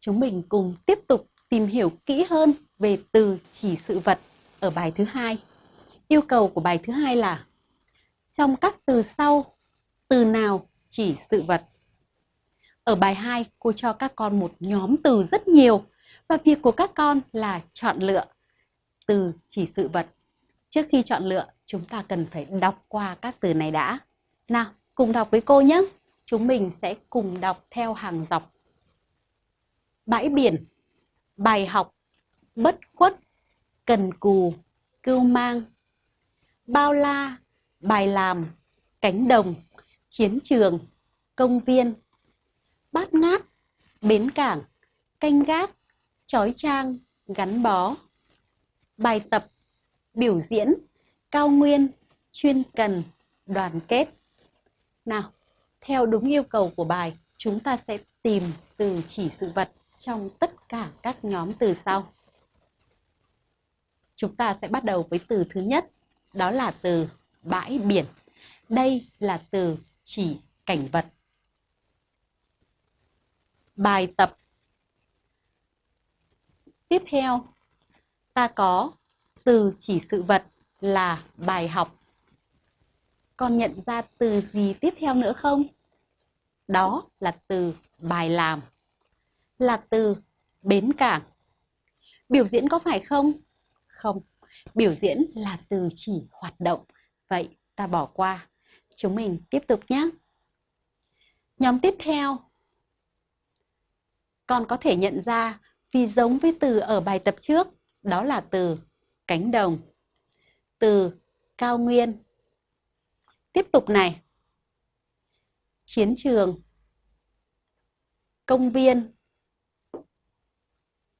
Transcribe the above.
chúng mình cùng tiếp tục tìm hiểu kỹ hơn về từ chỉ sự vật ở bài thứ hai. Yêu cầu của bài thứ hai là trong các từ sau, từ nào chỉ sự vật? Ở bài 2, cô cho các con một nhóm từ rất nhiều và việc của các con là chọn lựa từ chỉ sự vật. Trước khi chọn lựa, chúng ta cần phải đọc qua các từ này đã. Nào, cùng đọc với cô nhé. Chúng mình sẽ cùng đọc theo hàng dọc. Bãi biển, bài học, bất khuất, cần cù, cưu mang, bao la, bài làm, cánh đồng, chiến trường, công viên, bát ngát, bến cảng, canh gác, trói trang, gắn bó. Bài tập, biểu diễn, cao nguyên, chuyên cần, đoàn kết. Nào, theo đúng yêu cầu của bài, chúng ta sẽ tìm từ chỉ sự vật trong tất cả các nhóm từ sau. Chúng ta sẽ bắt đầu với từ thứ nhất, đó là từ bãi biển. Đây là từ chỉ cảnh vật. Bài tập Tiếp theo, ta có từ chỉ sự vật là bài học. Con nhận ra từ gì tiếp theo nữa không? Đó là từ bài làm. Là từ bến cảng. Biểu diễn có phải không? Không. Biểu diễn là từ chỉ hoạt động. Vậy ta bỏ qua. Chúng mình tiếp tục nhé. Nhóm tiếp theo. Con có thể nhận ra vì giống với từ ở bài tập trước, đó là từ cánh đồng, từ cao nguyên. Tiếp tục này. Chiến trường, công viên,